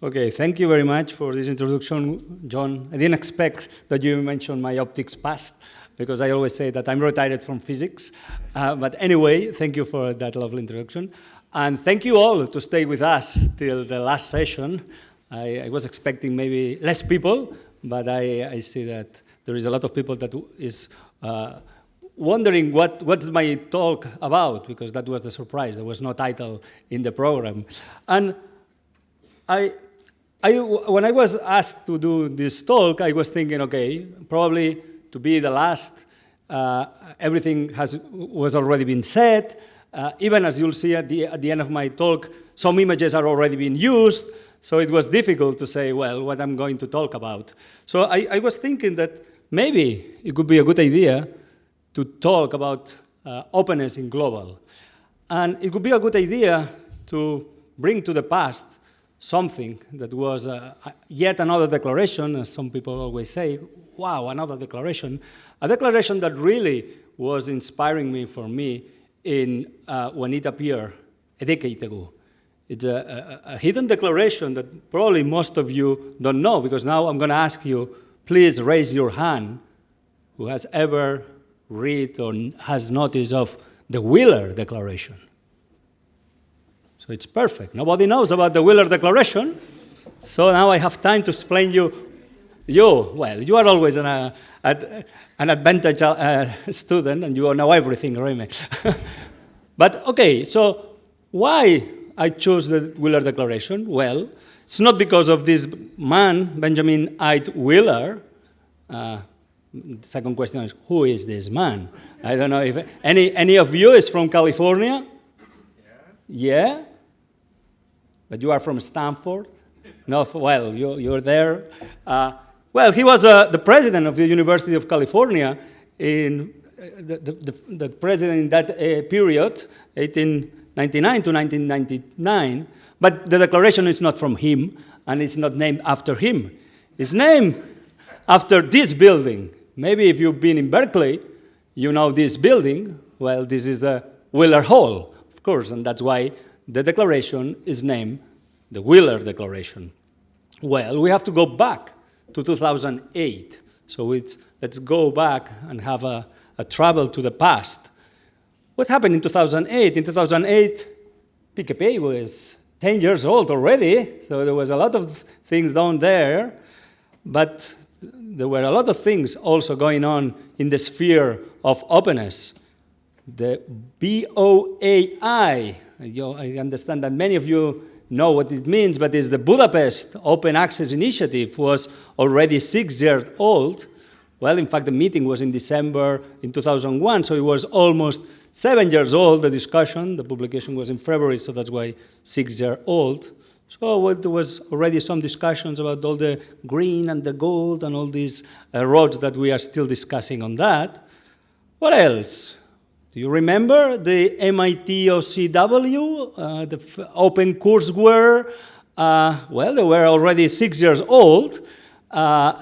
Okay, thank you very much for this introduction, John. I didn't expect that you mentioned my optics past, because I always say that I'm retired from physics. Uh, but anyway, thank you for that lovely introduction. And thank you all to stay with us till the last session. I, I was expecting maybe less people, but I, I, see that there is a lot of people that is uh, wondering what, what's my talk about, because that was the surprise. There was no title in the program. And I, I, when I was asked to do this talk, I was thinking, okay, probably to be the last, uh, everything has, was already been said. Uh, even as you'll see at the, at the end of my talk, some images are already being used. So it was difficult to say, well, what I'm going to talk about. So I, I was thinking that maybe it could be a good idea to talk about uh, openness in global. And it could be a good idea to bring to the past something that was uh, yet another declaration, as some people always say, wow, another declaration, a declaration that really was inspiring me for me in, uh, when it appeared a decade ago. It's a, a, a, hidden declaration that probably most of you don't know, because now I'm going to ask you, please raise your hand who has ever read or has notice of the Wheeler Declaration. So it's perfect. Nobody knows about the Wheeler Declaration. So now I have time to explain you. You, well, you are always an, uh, an advantage uh, student and you know everything, Remy. but okay, so why I chose the Wheeler Declaration? Well, it's not because of this man, Benjamin Ide Wheeler. Uh, the second question is, who is this man? I don't know if any, any of you is from California? Yeah. Yeah? But you are from Stanford? No, well, you, you're there. Uh, well, he was uh, the president of the University of California in uh, the, the, the, president in that uh, period, 1899 to 1999. But the declaration is not from him, and it's not named after him. It's named after this building. Maybe if you've been in Berkeley, you know this building. Well, this is the Wheeler Hall, of course, and that's why the declaration is named the Wheeler Declaration. Well, we have to go back to 2008. So it's, let's go back and have a, a travel to the past. What happened in 2008? In 2008, PKP was 10 years old already, so there was a lot of things down there, but there were a lot of things also going on in the sphere of openness. The BOAI, I understand that many of you know what it means, but it's the Budapest Open Access Initiative was already six years old. Well, in fact, the meeting was in December in 2001, so it was almost seven years old, the discussion. The publication was in February, so that's why six years old. So there was already some discussions about all the green and the gold and all these uh, roads that we are still discussing on that. What else? Do you remember the MIT OCW, uh, the open courseware? Uh, well, they were already six years old. Uh,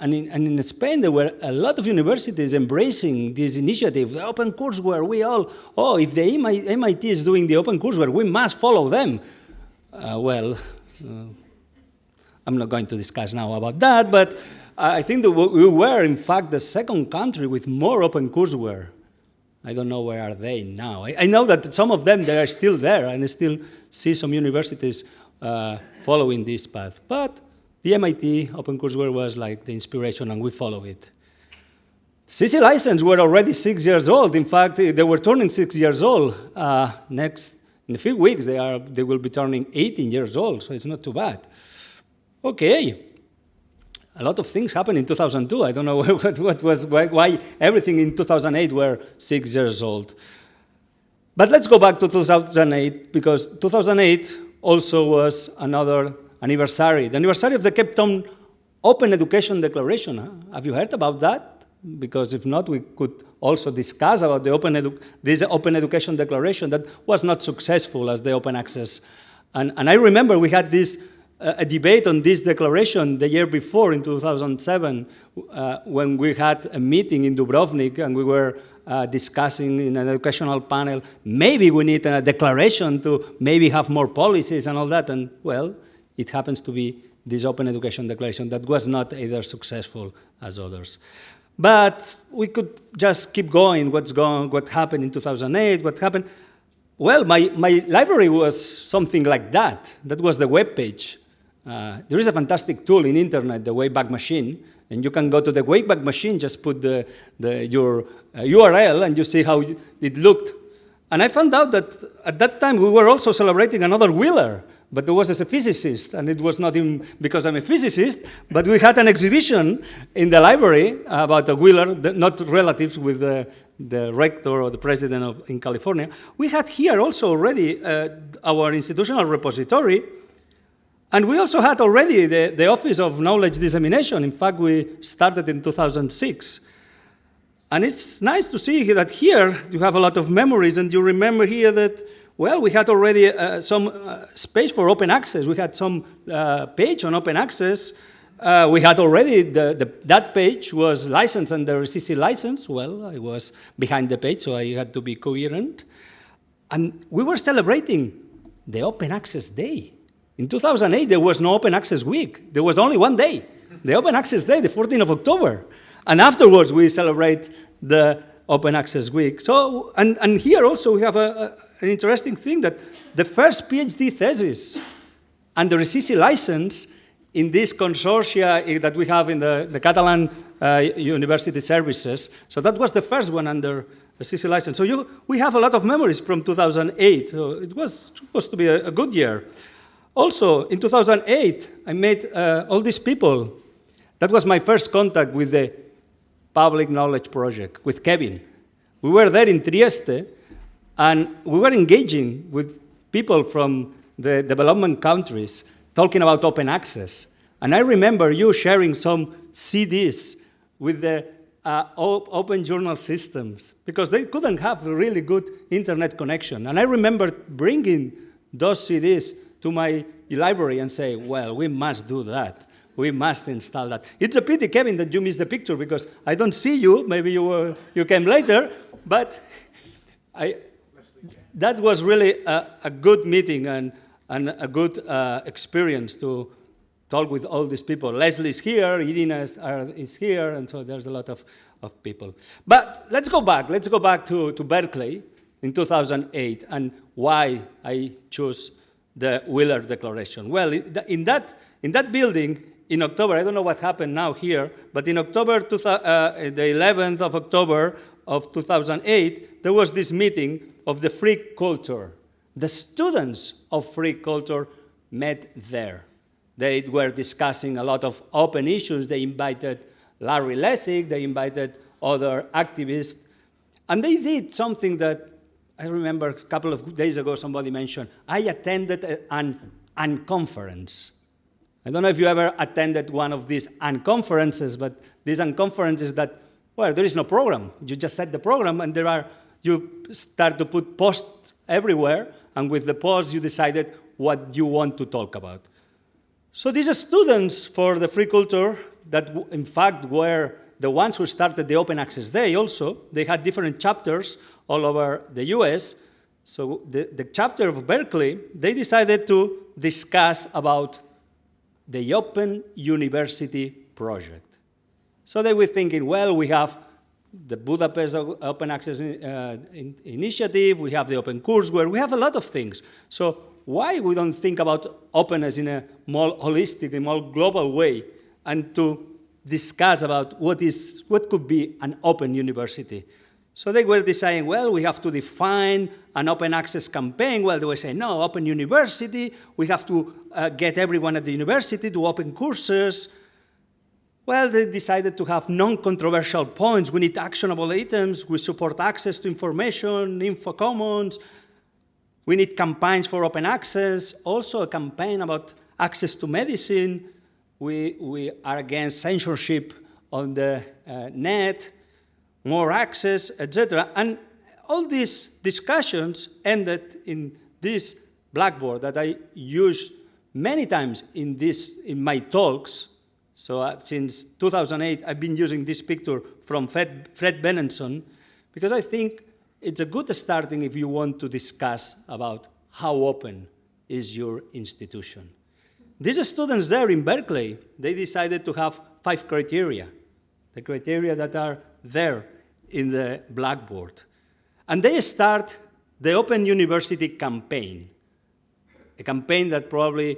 and in, and in, Spain, there were a lot of universities embracing this initiative, the open courseware. We all, oh, if the MIT is doing the open courseware, we must follow them. Uh, well, uh, I'm not going to discuss now about that, but I think that we were, in fact, the second country with more open courseware. I don't know where are they now. I, I know that some of them, they are still there, and I still see some universities uh, following this path. But the MIT OpenCourseware was like the inspiration, and we follow it. CC license were already six years old. In fact, they were turning six years old. Uh, next in a few weeks, they, are, they will be turning 18 years old, so it's not too bad. Okay. A lot of things happened in 2002. I don't know what, what was, why, why everything in 2008 were six years old. But let's go back to 2008, because 2008 also was another anniversary, the anniversary of the Cape Town Open Education Declaration. Have you heard about that? because if not, we could also discuss about the open this Open Education Declaration that was not successful as the open access. And, and I remember we had this a debate on this declaration the year before in 2007 uh, when we had a meeting in Dubrovnik and we were uh, discussing in an educational panel, maybe we need a declaration to maybe have more policies and all that. And well, it happens to be this Open Education Declaration that was not either successful as others. But we could just keep going, what's going, what happened in 2008, what happened. Well, my, my library was something like that. That was the web page. Uh, there is a fantastic tool in internet, the Wayback Machine, and you can go to the Wayback Machine, just put the, the, your uh, URL, and you see how it looked. And I found out that at that time we were also celebrating another Wheeler, but there was as a physicist, and it was not even because I'm a physicist, but we had an exhibition in the library about a Wheeler, not relatives with the, the rector or the president of, in California. We had here also already uh, our institutional repository, and we also had already the, the Office of Knowledge Dissemination. In fact, we started in 2006. And it's nice to see that here you have a lot of memories, and you remember here that well, we had already uh, some uh, space for open access. We had some uh, page on open access. Uh, we had already, the, the, that page was licensed under CC license. Well, I was behind the page, so I had to be coherent. And we were celebrating the Open Access Day. In 2008, there was no Open Access Week. There was only one day, the Open Access Day, the 14th of October. And afterwards, we celebrate the Open Access Week. So, and, and here also we have a, a, an interesting thing that the first PhD thesis under a CC license in this consortia eh, that we have in the, the Catalan uh, University Services. So that was the first one under a CC license. So you, we have a lot of memories from 2008. So it was supposed to be a, a good year. Also, in 2008, I met uh, all these people. That was my first contact with the Public Knowledge Project, with Kevin. We were there in Trieste, and we were engaging with people from the development countries talking about open access. And I remember you sharing some CDs with the uh, open journal systems because they couldn't have a really good internet connection. And I remember bringing those CDs to my library and say, well, we must do that. We must install that. It's a pity, Kevin, that you missed the picture because I don't see you. Maybe you, were, you came later, but I, that was really a, a, good meeting and, and a good uh, experience to talk with all these people. Leslie's here, Irina is, is, here, and so there's a lot of, of people. But let's go back. Let's go back to, to Berkeley in 2008 and why I chose the Wheeler Declaration. Well, in that, in that building, in October, I don't know what happened now here, but in October, uh, the 11th of October of 2008, there was this meeting of the free culture. The students of free culture met there. They were discussing a lot of open issues. They invited Larry Lessig, they invited other activists, and they did something that I remember a couple of days ago somebody mentioned, I attended an unconference. I don't know if you ever attended one of these unconferences, but these unconferences that, well, there is no program. You just set the program and there are, you start to put posts everywhere, and with the posts you decided what you want to talk about. So these are students for the free culture that in fact were the ones who started the Open Access Day also, they had different chapters all over the US. So the, the chapter of Berkeley, they decided to discuss about the Open University project. So they were thinking, well, we have the Budapest Open Access uh, in Initiative, we have the Open Courseware, we have a lot of things. So why we don't think about openness in a more holistic, a more global way, and to discuss about what, is, what could be an open university? So they were deciding, well, we have to define an open access campaign. Well, they were saying, no, open university. We have to uh, get everyone at the university to open courses. Well, they decided to have non-controversial points. We need actionable items. We support access to information, info commons. We need campaigns for open access. Also a campaign about access to medicine. We, we are against censorship on the uh, net more access, etc. And all these discussions ended in this blackboard that I use many times in, this, in my talks. So uh, since 2008, I've been using this picture from Fred, Fred Benenson because I think it's a good starting if you want to discuss about how open is your institution. these students there in Berkeley, they decided to have five criteria, the criteria that are there in the blackboard. And they start the Open University campaign, a campaign that probably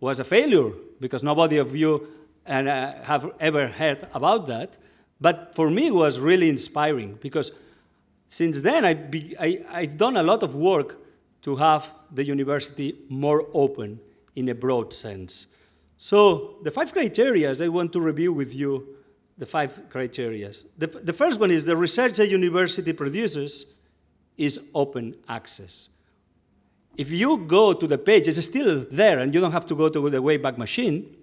was a failure because nobody of you uh, have ever heard about that. But for me, it was really inspiring because since then, I be, I, I've done a lot of work to have the university more open in a broad sense. So the five criteria, I want to review with you the five criteria. The, the first one is the research a university produces is open access. If you go to the page, it's still there, and you don't have to go to the Wayback Machine.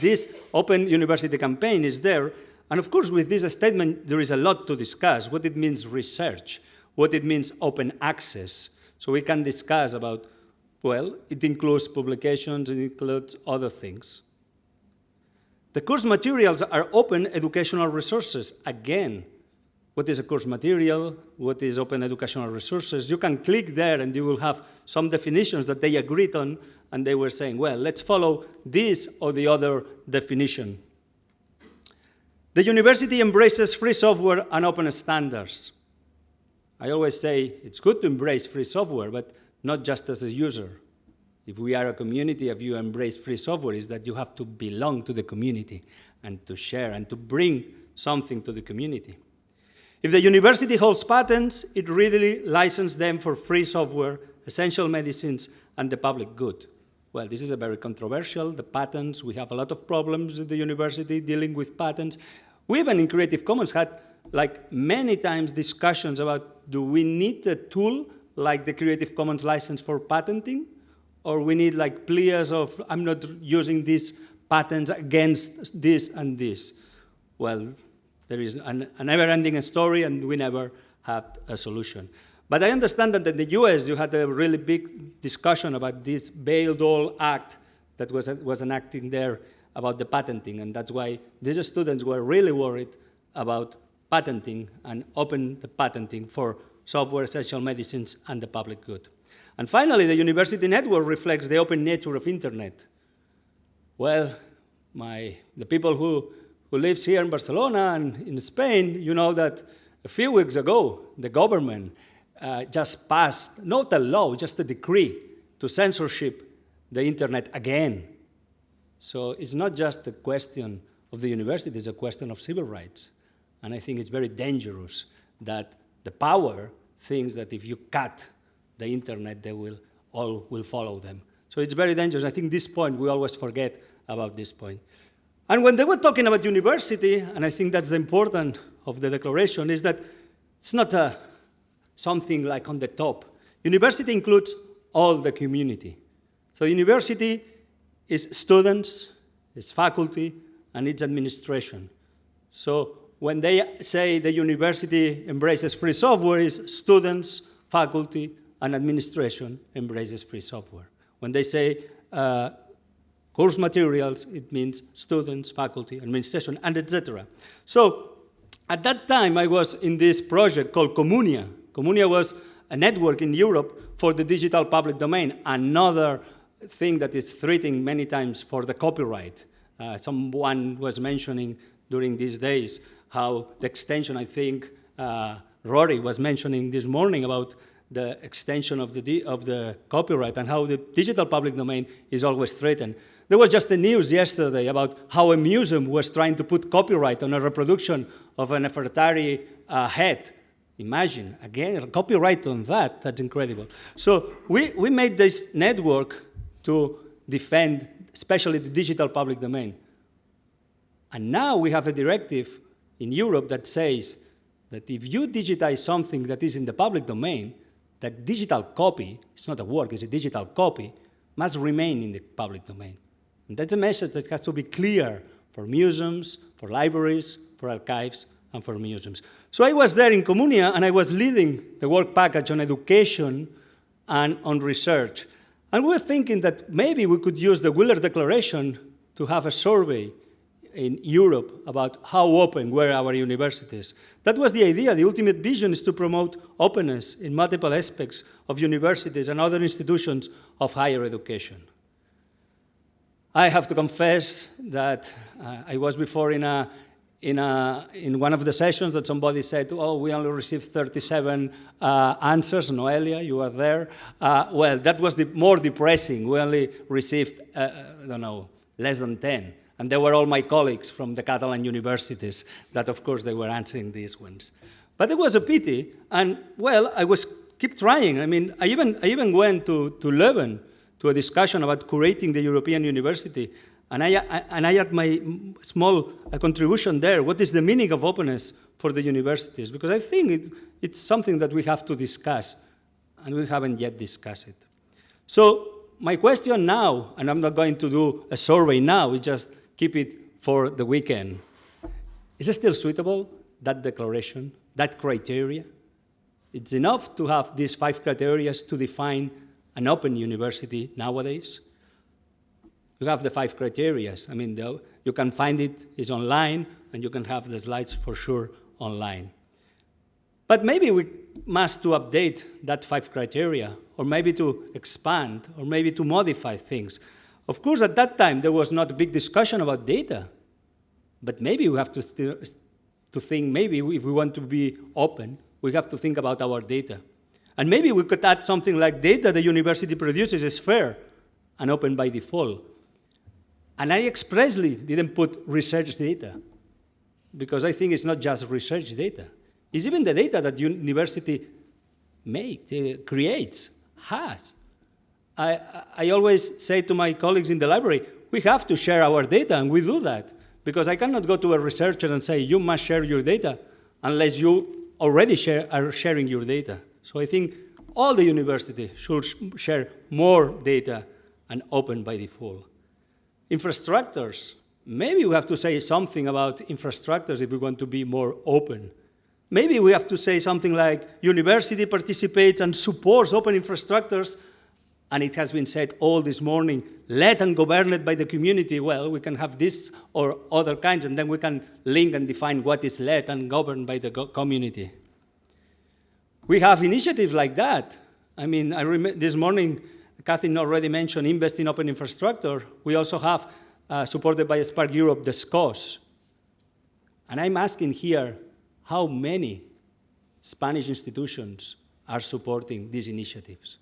This Open University campaign is there, and of course, with this statement, there is a lot to discuss, what it means research, what it means open access. So we can discuss about, well, it includes publications, it includes other things. The course materials are open educational resources. Again, what is a course material? What is open educational resources? You can click there and you will have some definitions that they agreed on and they were saying, well, let's follow this or the other definition. The university embraces free software and open standards. I always say it's good to embrace free software, but not just as a user. If we are a community, if you embrace free software, is that you have to belong to the community and to share and to bring something to the community. If the university holds patents, it readily licenses them for free software, essential medicines, and the public good. Well, this is a very controversial, the patents, we have a lot of problems at the university dealing with patents. We even in Creative Commons had like many times discussions about do we need a tool like the Creative Commons license for patenting? Or we need like pleas of, I'm not using these patents against this and this. Well, there is an, a never-ending story and we never have a solution. But I understand that in the US, you had a really big discussion about this Bayh-Dole Act that was, was enacted there about the patenting, and that's why these students were really worried about patenting and open the patenting for software, essential medicines, and the public good. And finally, the university network reflects the open nature of internet. Well, my, the people who, who lives here in Barcelona and in Spain, you know that a few weeks ago, the government uh, just passed, not a law, just a decree to censorship the internet again. So it's not just a question of the university, it's a question of civil rights. And I think it's very dangerous that the power thinks that if you cut the internet, they will all will follow them. So it's very dangerous. I think this point, we always forget about this point. And when they were talking about university, and I think that's the important of the declaration, is that it's not a something like on the top. University includes all the community. So university is students, it's faculty, and it's administration. So when they say the university embraces free software, is students, faculty, and administration embraces free software. When they say uh, course materials, it means students, faculty, administration, and etc. So at that time, I was in this project called Communia, Communia was a network in Europe for the digital public domain, another thing that is threatening many times for the copyright. Uh, someone was mentioning during these days how the extension, I think uh, Rory was mentioning this morning about the extension of the, of the copyright and how the digital public domain is always threatened. There was just the news yesterday about how a museum was trying to put copyright on a reproduction of an Nefertari uh, head Imagine, again, copyright on that, that's incredible. So we, we made this network to defend, especially the digital public domain. And now we have a directive in Europe that says that if you digitize something that is in the public domain, that digital copy, it's not a work, it's a digital copy, must remain in the public domain. And that's a message that has to be clear for museums, for libraries, for archives, and for museums. So I was there in Communia, and I was leading the work package on education and on research. And we were thinking that maybe we could use the Wheeler Declaration to have a survey in Europe about how open were our universities. That was the idea. The ultimate vision is to promote openness in multiple aspects of universities and other institutions of higher education. I have to confess that uh, I was before in a in, a, in one of the sessions that somebody said, oh, we only received 37 uh, answers. Noelia, you are there. Uh, well, that was the more depressing. We only received, uh, I don't know, less than 10. And they were all my colleagues from the Catalan universities that, of course, they were answering these ones. But it was a pity. And, well, I was keep trying. I mean, I even, I even went to, to Leuven to a discussion about curating the European University. And I, I, and I had my small contribution there. What is the meaning of openness for the universities? Because I think it, it's something that we have to discuss, and we haven't yet discussed it. So my question now, and I'm not going to do a survey now, we just keep it for the weekend. Is it still suitable, that declaration, that criteria? It's enough to have these five criteria to define an open university nowadays? you have the five criteria. I mean, the, you can find it, it's online, and you can have the slides for sure online. But maybe we must to update that five criteria, or maybe to expand, or maybe to modify things. Of course, at that time, there was not a big discussion about data. But maybe we have to, to think, maybe if we want to be open, we have to think about our data. And maybe we could add something like data the university produces is fair and open by default. And I expressly didn't put research data because I think it's not just research data. It's even the data that university makes, uh, creates, has. I, I always say to my colleagues in the library, we have to share our data, and we do that. Because I cannot go to a researcher and say, you must share your data, unless you already share, are sharing your data. So I think all the universities should share more data and open by default. Infrastructures, maybe we have to say something about infrastructures if we want to be more open. Maybe we have to say something like university participates and supports open infrastructures, and it has been said all this morning, led and governed by the community. Well, we can have this or other kinds, and then we can link and define what is led and governed by the community. We have initiatives like that. I mean, I this morning Catherine already mentioned invest in open infrastructure. We also have, uh, supported by SPARC Europe, the SCOSS. And I'm asking here, how many Spanish institutions are supporting these initiatives?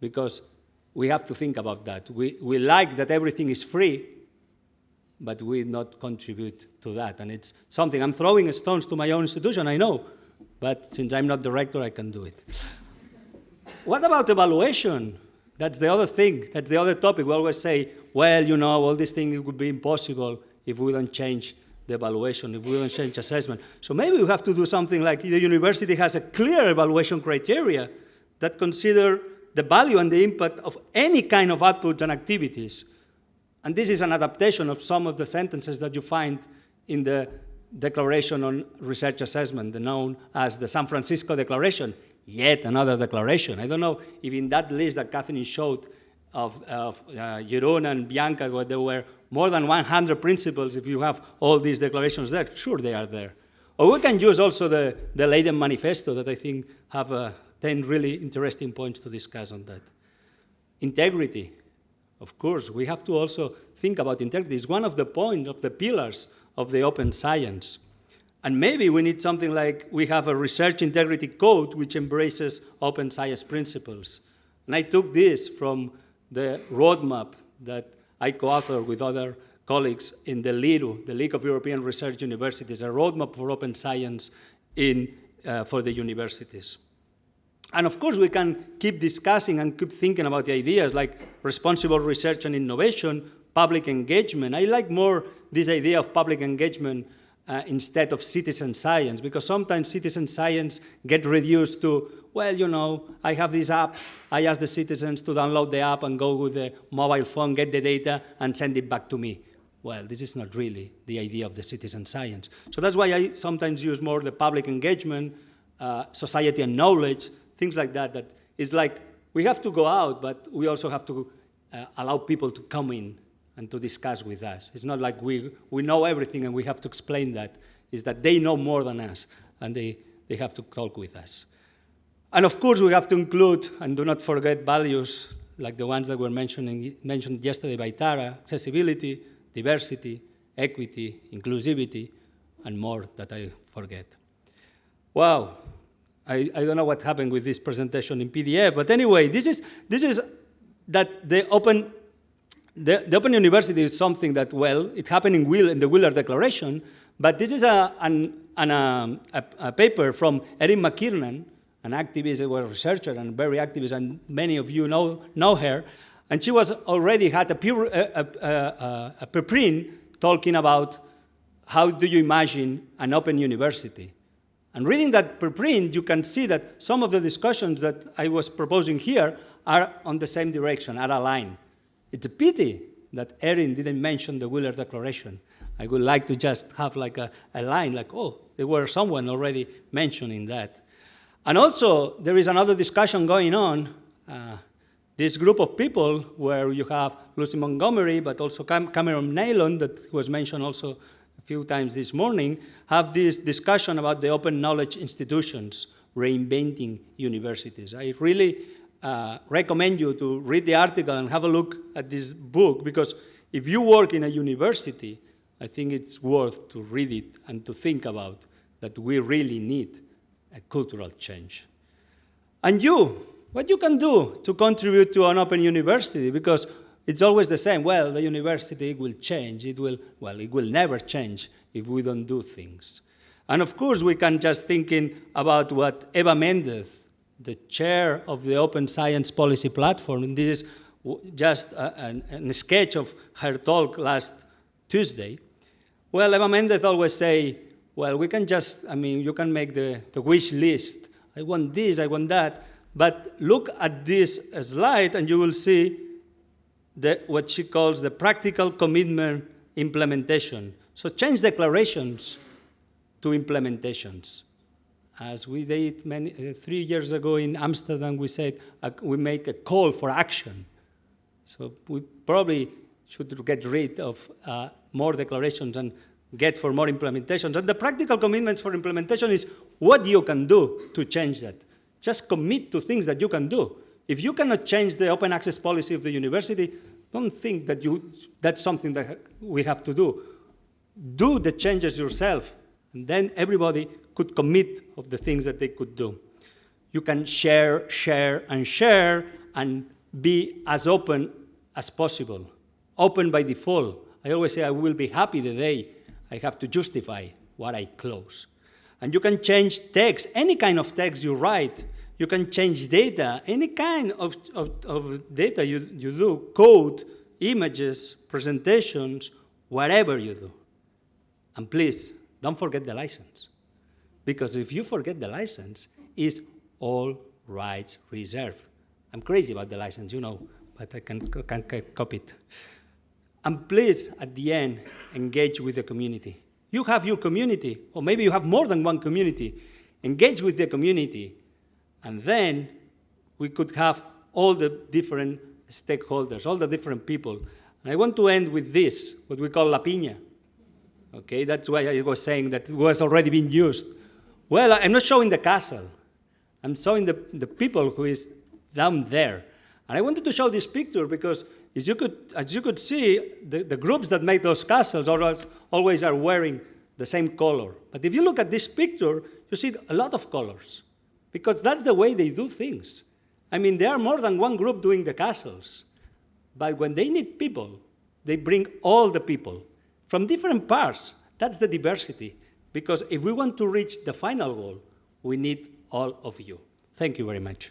Because we have to think about that. We, we like that everything is free, but we not contribute to that. And it's something, I'm throwing stones to my own institution, I know, but since I'm not director, I can do it. what about evaluation? That's the other thing, that's the other topic. We always say, well, you know, all these things would be impossible if we don't change the evaluation, if we don't change assessment. So maybe we have to do something like the university has a clear evaluation criteria that consider the value and the impact of any kind of outputs and activities. And this is an adaptation of some of the sentences that you find in the Declaration on Research Assessment, known as the San Francisco Declaration yet another declaration. I don't know if in that list that Catherine showed of, of uh, Jeroen and Bianca, where there were more than 100 principles, if you have all these declarations there, sure they are there. Or we can use also the, the Leiden Manifesto that I think have uh, 10 really interesting points to discuss on that. Integrity. Of course, we have to also think about integrity. It's one of the points, of the pillars of the open science. And maybe we need something like we have a research integrity code which embraces open science principles. And I took this from the roadmap that I co-authored with other colleagues in the LERU, the League of European Research Universities, a roadmap for open science in, uh, for the universities. And of course, we can keep discussing and keep thinking about the ideas like responsible research and innovation, public engagement. I like more this idea of public engagement uh, instead of citizen science, because sometimes citizen science get reduced to, well, you know, I have this app, I ask the citizens to download the app and go with the mobile phone, get the data, and send it back to me. Well, this is not really the idea of the citizen science. So that's why I sometimes use more the public engagement, uh, society and knowledge, things like that, that is like, we have to go out, but we also have to uh, allow people to come in and to discuss with us. It's not like we, we know everything and we have to explain that. It's that they know more than us and they, they have to talk with us. And of course, we have to include, and do not forget, values like the ones that were mentioning, mentioned yesterday by Tara, accessibility, diversity, equity, inclusivity, and more that I forget. Wow, I, I don't know what happened with this presentation in PDF, but anyway, this is, this is that the open, the, the open university is something that, well, it happened in, Will, in the Wheeler Declaration, but this is a, an, an, um, a, a paper from Erin McKiernan, an activist, a researcher, and very activist, and many of you know, know her. And she was already had a, a, a, a preprint talking about how do you imagine an open university. And reading that preprint, you can see that some of the discussions that I was proposing here are on the same direction, are aligned. It's a pity that Erin didn't mention the Wheeler Declaration. I would like to just have like a, a line like, oh, there were someone already mentioning that. And also, there is another discussion going on. Uh, this group of people where you have Lucy Montgomery, but also Cam Cameron Neylon, that was mentioned also few times this morning, have this discussion about the open knowledge institutions reinventing universities. I really uh, recommend you to read the article and have a look at this book because if you work in a university, I think it's worth to read it and to think about that we really need a cultural change. And you, what you can do to contribute to an open university because it's always the same. Well, the university will change. It will, well, it will never change if we don't do things. And of course, we can just thinking about what Eva Mendez, the chair of the Open Science Policy Platform, and this is just a, a, a sketch of her talk last Tuesday. Well, Eva Mendez always say, well, we can just, I mean, you can make the, the wish list. I want this, I want that. But look at this slide and you will see the, what she calls the practical commitment implementation. So change declarations to implementations. As we did many, uh, three years ago in Amsterdam, we said uh, we make a call for action. So we probably should get rid of uh, more declarations and get for more implementations. And the practical commitments for implementation is what you can do to change that. Just commit to things that you can do. If you cannot change the open access policy of the university, don't think that you, that's something that we have to do. Do the changes yourself, and then everybody could commit of the things that they could do. You can share, share, and share, and be as open as possible. Open by default. I always say I will be happy the day I have to justify what I close. And you can change text, any kind of text you write, you can change data, any kind of, of, of data you, you do, code, images, presentations, whatever you do. And please, don't forget the license. Because if you forget the license, it's all rights reserved. I'm crazy about the license, you know, but I can, can, can copy it. And please, at the end, engage with the community. You have your community, or maybe you have more than one community. Engage with the community and then we could have all the different stakeholders, all the different people. And I want to end with this, what we call La Pinya. Okay, that's why I was saying that it was already being used. Well, I'm not showing the castle. I'm showing the, the people who is down there. And I wanted to show this picture because as you could, as you could see, the, the groups that make those castles always, always are wearing the same color. But if you look at this picture, you see a lot of colors because that's the way they do things. I mean, there are more than one group doing the castles, but when they need people, they bring all the people from different parts. That's the diversity, because if we want to reach the final goal, we need all of you. Thank you very much.